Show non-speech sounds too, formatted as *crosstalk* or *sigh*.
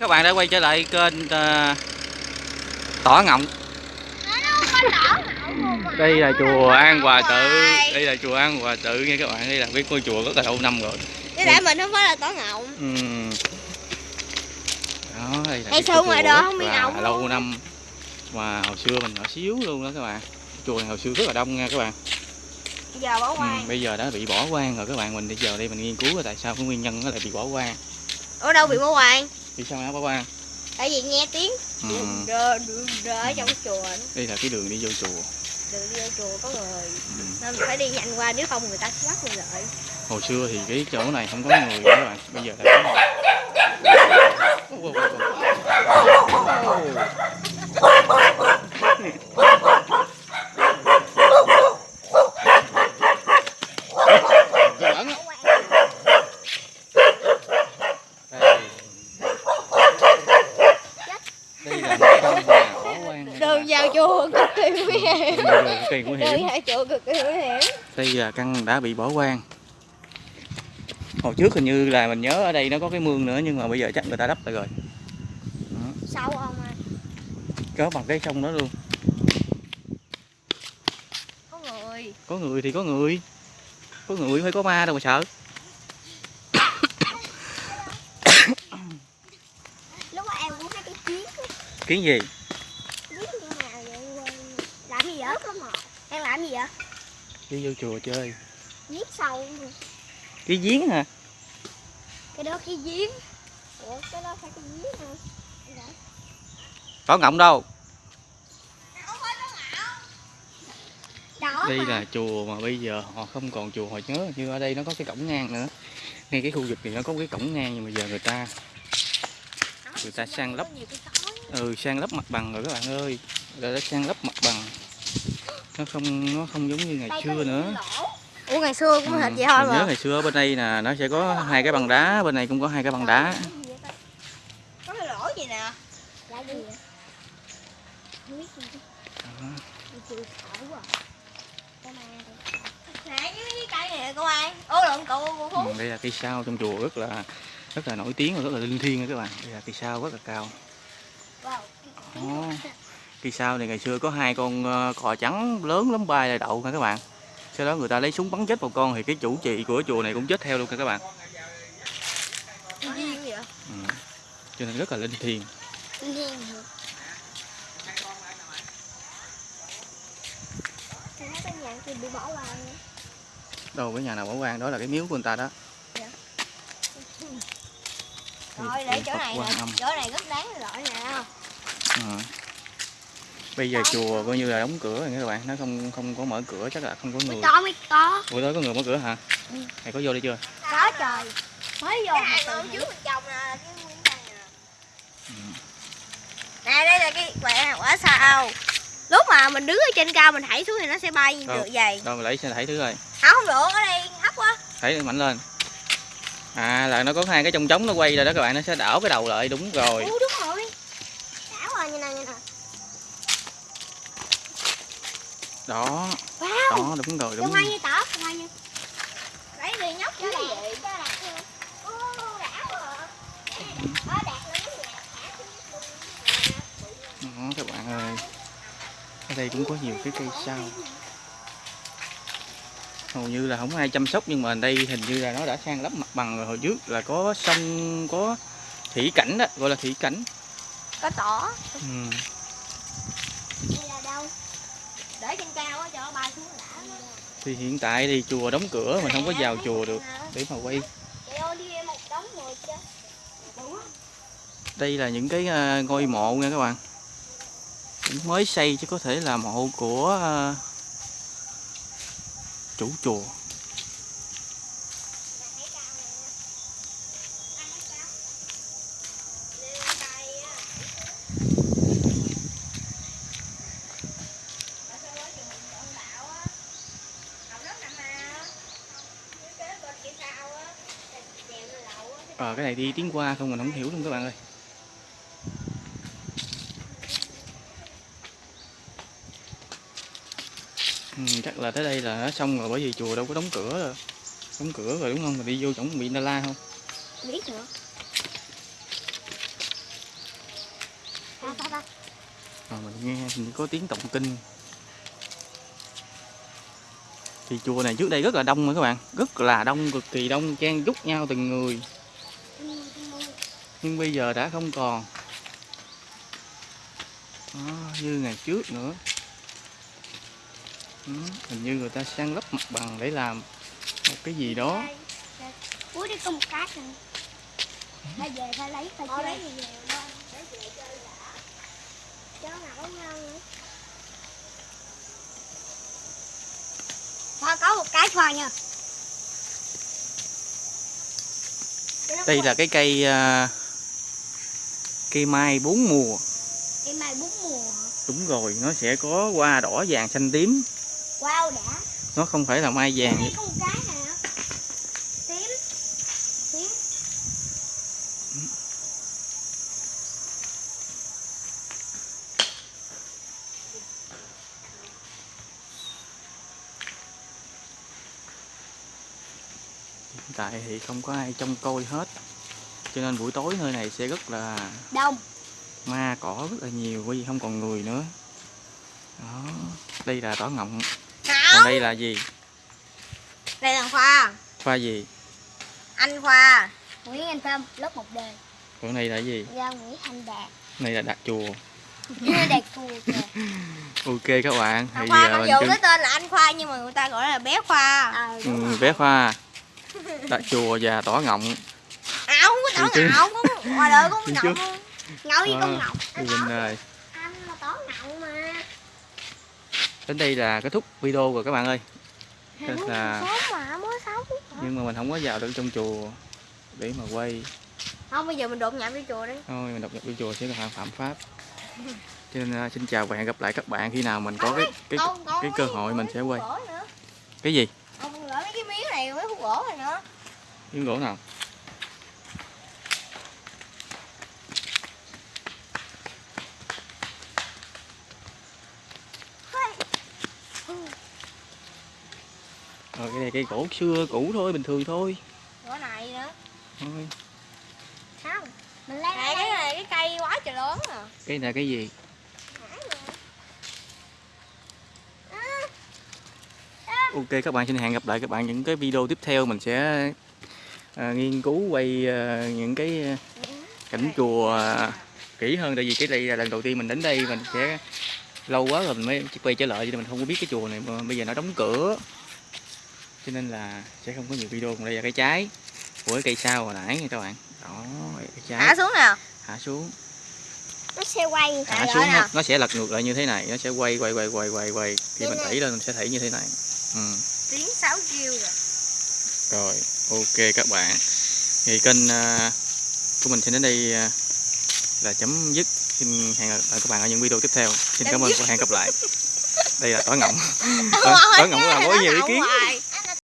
Các bạn đã quay trở lại kênh uh, Tỏ Ngọng. Đây là chùa An Hòa Tự. Đây là chùa An Hòa Tự nha các bạn. Đây là biết ngôi chùa rất là lâu năm rồi. Chứ tại mình không phải là tỏ ngọng. Ừm. Đó, đây là xưa chùa ngoài đó không bị ngọng lâu luôn. năm. Mà hồi xưa mình nhỏ xíu luôn đó các bạn. Chùa này hồi xưa rất là đông nha các bạn. Giờ bỏ Ừ, qua bây giờ đã bị bỏ hoang rồi các bạn. Mình bây giờ đây mình nghiên cứu là tại sao cái nguyên nhân nó lại bị bỏ hoang. Ở đâu bị bỏ hoang vì sao nó bỏ hoang Tại vì nghe tiếng ừ. rơ rơ ở trong chùa đó. đây là cái đường đi vô chùa Đường đi vô chùa có người ừ. Nên mình phải đi nhanh qua nếu không người ta sẽ bắt mình lại hồi xưa thì cái chỗ này không có người nữa các bạn bây giờ là có người Ô, ô, ô, ô. Giỡn á. Đây. đây là một căn nhà bỏ hoang nha các Đường vào chùa cực kỳ nguy hiểm Đường cực kỳ nguy hiểm Đường vào chùa cực kỳ nguy hiểm đây là căn đã bị bỏ hoang. Hồi trước hình như là mình nhớ ở đây nó có cái mương nữa nhưng mà bây giờ chắc người ta đắp lại rồi. Sâu không à? Có bằng cái sông đó luôn. Có người. Có người thì có người. Có người phải có ma đâu mà sợ. Lúc em cũng thấy cái chiến kiến gì Chiến như nào vậy Làm gì vậy? Em làm gì vậy? Đi vô chùa chơi. Giết sâu. Cái giếng hả? Cái đó cái giếng. Ủa cái đó phải cái giếng hả? Có ngọng đâu. Đó đây mà. là chùa mà bây giờ họ không còn chùa họ nhớ như ở đây nó có cái cổng ngang nữa. Ngay cái khu vực này nó có cái cổng ngang nhưng mà giờ người ta người ta sang lấp. Ừ sang lấp mặt bằng rồi các bạn ơi. Người ta sang lấp mặt bằng nó không nó không giống như ngày Đây xưa nữa. Ủa ngày xưa cũng Ừ, thịt vậy thôi mình nhớ mà. ngày xưa bên đây nè nó sẽ có hai cái bằng đá bên này cũng có hai cái bằng đá. Có cái lỗ gì nè? Là gì vậy? Không biết gì Đó. À. Nè với cái cây này cô ai. Ô lộn cậu cô Phú. Ừ, đây là cây sao trong chùa rất là rất là nổi tiếng và rất là linh thiêng các bạn. Đây là cây sao rất là cao. Wow Đó. Cây sao này ngày xưa có hai con ờ, cò trắng lớn lắm bay lại đậu nha các bạn. Sau đó người ta lấy súng bắn chết một con thì cái chủ trì của chùa này cũng chết theo luôn nha các bạn. Ừ. cho nên rất là linh thiêng. Đâu cái nhà nào bỏ hoang đó là cái miếu của người ta đó. Rồi để chỗ này Quan nè. Chỗ này rất đáng loại nè Ừ. bây giờ chùa coi như là đóng cửa rồi nha các bạn. Nó không không có mở cửa chắc là không có người. Mới có mới có. Buổi tối có người mở cửa hả? Ừ. mày có vô đây chưa? Có trời. Mới vô mà từ trước mình trồng nè cái nguyên nè. Ừ. Nè đây là cái quả, quả sao? Lúc mà mình đứng ở trên cao mình thảy xuống thì nó sẽ bay được vậy đâu mày lấy xe thảy thứ rồi. Không không được ở đây thấp quá. Thảy mạnh lên. À là nó có hai cái trong trống nó quay rồi đó các bạn. Nó sẽ đảo cái đầu lại đúng rồi. Ú đúng rồi Đảo rồi như này như này đó. Wow. Đó đúng rồi Đúng đúng hoa như tỏ hoa như Lấy đi nhóc cho đẹp. cho đẹp rồi. Nhà đó các bạn ơi. Ở đây cũng có nhiều cái cây sao. Hầu như là không ai chăm sóc nhưng mà ở đây hình như là nó đã sang lấp mặt bằng rồi. Hồi trước là có sông có thủy cảnh đó gọi là thủy cảnh. Có tỏ. Ừ. Để trên cao cho nó bay xuống đã. Thì hiện tại thì chùa đóng cửa mình không có vào chùa được để mà quay. Đây là những cái ờ, ngôi mộ nha các bạn. Mới xây chứ có thể là mộ của ờ, chủ chùa đi tiếng qua không mình không hiểu luôn các bạn ơi. Ừ, chắc là tới đây là nó xong rồi bởi vì chùa đâu có đóng cửa rồi. Đóng cửa rồi đúng không? Mình đi vô chỗ bị na la không? Biết nữa. Ba Rồi mình nghe mình có tiếng tụng kinh. Thì chùa này trước đây rất là đông rồi các bạn. Rất là đông cực kỳ đông chen chúc nhau từng người nhưng bây giờ đã không còn. Đó, như ngày trước nữa. Ừ, hình như người ta san lấp mặt bằng để làm một cái gì đó. Cuối đi có một cái nè phải về phải lấy phải chơi lấy gì về để về chơi đã. Cháu nào có ngon nữa. Khoa có một cái khoa nha. Đây là cái cây à, cây mai bốn mùa. Cây mai bốn mùa đúng rồi nó sẽ có hoa đỏ vàng xanh tím. Wow đã. Nó không phải là mai vàng. Đây có một cái nè Tím. Tím. Hiện tại thì không có ai trông coi hết cho nên buổi tối nơi này sẽ rất là Đông. ma cỏ rất là nhiều bởi vì không còn người nữa. Đó đây là tỏ ngọng. Còn đây là gì? Đây là Khoa. Khoa gì? Anh Khoa. Nguyễn Anh Phong lớp 1 D. Còn này là gì? Do Nguyễn Thanh Đạt. Này là đặt chùa. Đạt cù kìa. *laughs* Ok các bạn thì Anh Khoa giờ mặc dù chuẩn cái tên là anh Khoa nhưng mà người ta gọi là bé Khoa. Ừ, bé khoa. *laughs* Đặt chùa và tỏ ngọng Không có chứ. ngạo có ngoài đời có chứ. không Ngậu với con Anh mình tỏ rồi Anh là tỏ ngạo mà. Đến đây là kết thúc video rồi các bạn ơi. Thật là- Sống mà mới sống. Nhưng mà mình không có vào được trong chùa để mà quay. Không bây giờ mình đột nhập vô chùa đi. Thôi mình đọc nhập vô chùa sẽ là phạm pháp. Cho nên à, xin chào và hẹn gặp lại các bạn khi nào mình có cái cái còn cái cơ hội mình sẽ quay. cái gì? Còn gửi mấy cái miếng này mấy khúc gỗ này nữa. Miếng gỗ nào rồi cái này cây gỗ xưa cũ thôi bình thường thôi. Gỗ này nữa. Thôi. Không. Mình lấy này, cái này cái cây quá trời lớn à. Cái này cái gì? Ok các bạn xin hẹn gặp lại các bạn những cái video tiếp theo. Mình sẽ à, nghiên cứu quay à, những cái à, cảnh chùa à, kỹ hơn. Tại vì cái đây là lần đầu tiên mình đến đây mình sẽ lâu quá rồi mình mới quay trở lại cho nên mình không có biết cái chùa này. Mà bây giờ nó đóng cửa. Cho nên là sẽ không có nhiều video còn đây là cái trái của cái cây sao hồi nãy nha các bạn. Đó cái trái. Thả xuống nè hạ xuống. Nó sẽ quay hạ xuống nó, nó sẽ lật ngược lại như thế này. Nó sẽ quay quay quay quay quay quay. Khi mình đẩy lên mình sẽ thấy như thế này. Ừ. Tiếng 6 kêu rồi. Rồi ok các bạn. Thì kênh à, của mình sẽ đến đây à, là chấm dứt xin hẹn gặp lại các bạn ở những video tiếp theo. Xin Chấm cảm ơn và hẹn gặp lại. Đây là tỏi ngọng. *laughs* Tỏi tỏi ngọng là có nhiều ý kiến. Hoài.